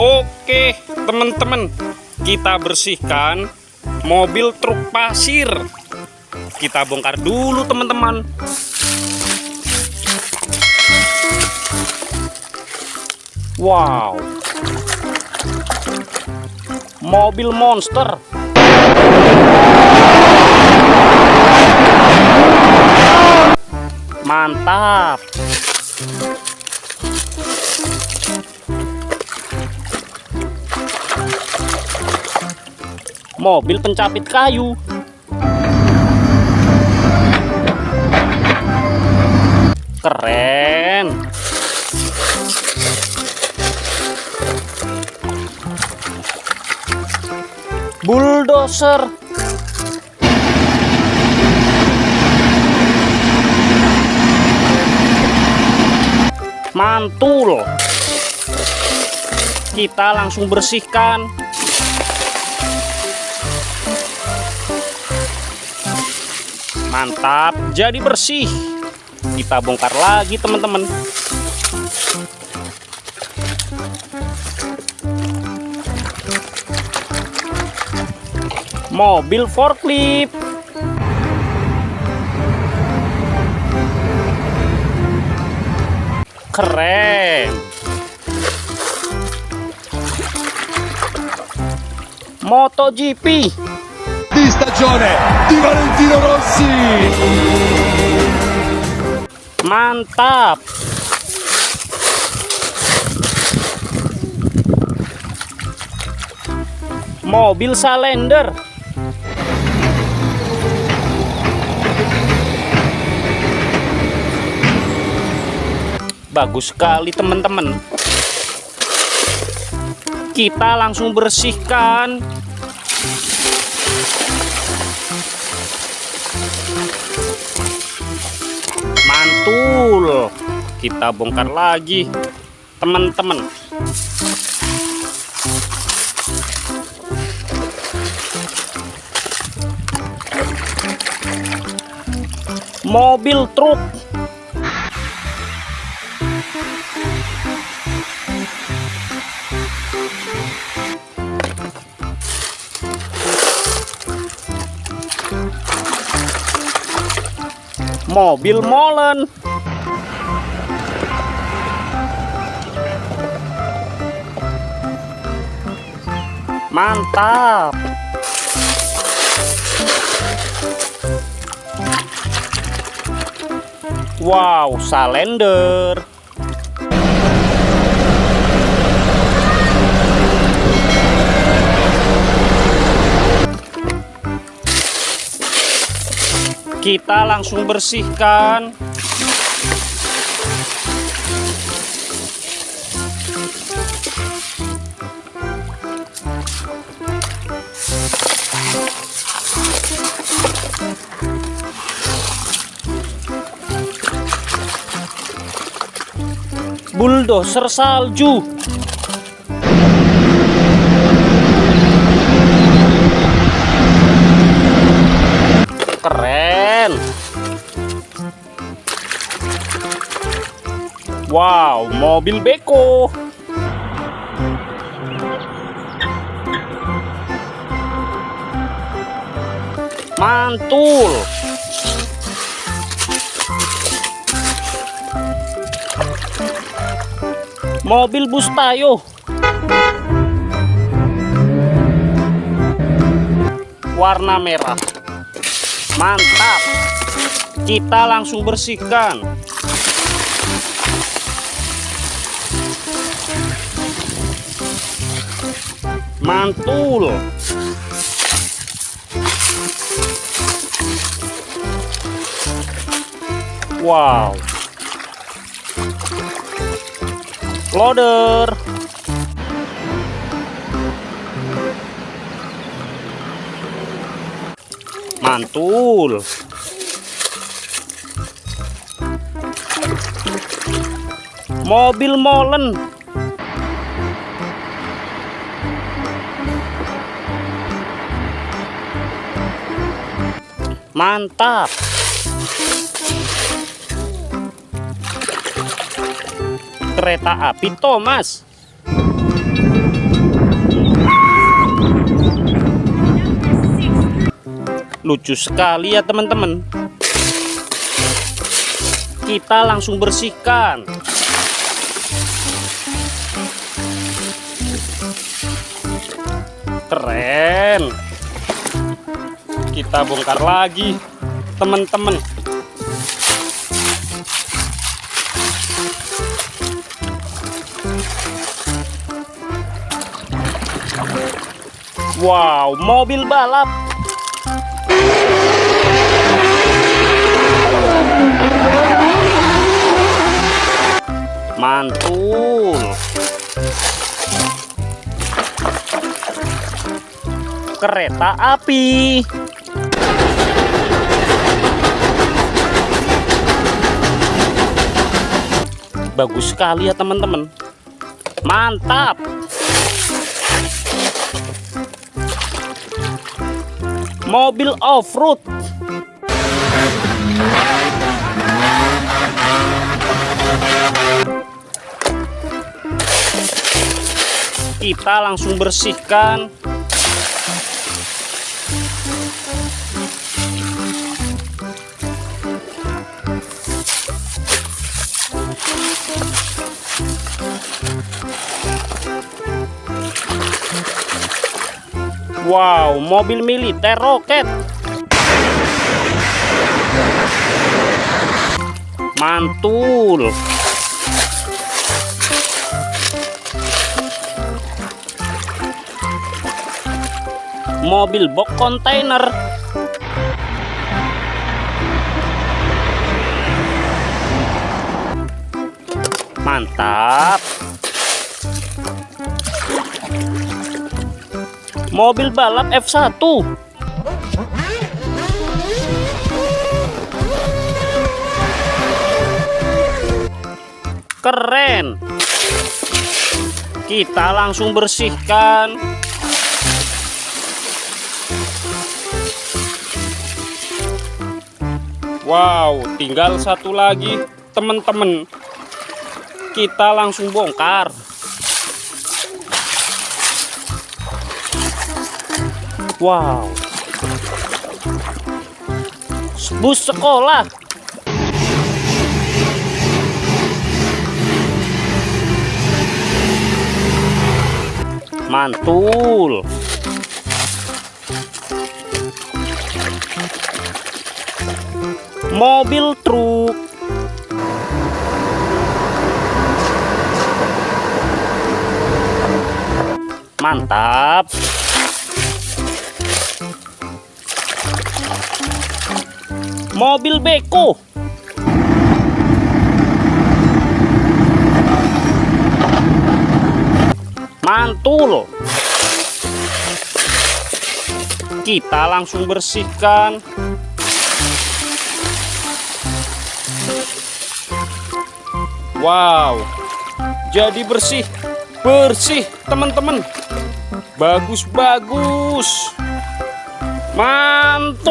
Oke, teman-teman, kita bersihkan mobil truk pasir. Kita bongkar dulu, teman-teman. Wow, mobil monster. Mantap. Mobil pencapit kayu. Keren. Bulldozer. Mantul. Kita langsung bersihkan mantap. Jadi bersih. Kita bongkar lagi teman-teman. Mobil forklift. Keren. MotoGP. Di stagione di Valentino Rossi. Mantap. Mobil Salender. Bagus sekali teman-teman. Kita langsung bersihkan mantul kita bongkar lagi. Teman-teman. Mobil truk mobil molen. Mantap. Wow salender kita langsung bersihkan. Bulldozer salju. Keren wow mobil beko. Mantul. Mobil bus tayo warna merah. Mantap. Kita langsung bersihkan mantul. Wow. Loader. Mantul. Mobil molen mantap. Kereta api Thomas. Lucu sekali ya teman-teman. Kita langsung bersihkan. Keren kita bongkar lagi teman-teman Wow, mobil balap. Mantul. Kereta api. Bagus sekali ya teman-teman. Mantap. mobil off-road kita langsung bersihkan Wow, mobil militer roket. Mantul. Mobil box kontainer. Mantap. Mobil balap F1 keren. Kita langsung bersihkan. Wow tinggal satu lagi teman-teman kita langsung bongkar Wow. Bus sekolah. Mantul. Mobil truk. Mantap. Mobil beko. Mantul kita langsung bersihkan. Wow jadi bersih bersih teman-teman. Bagus-bagus. Mantul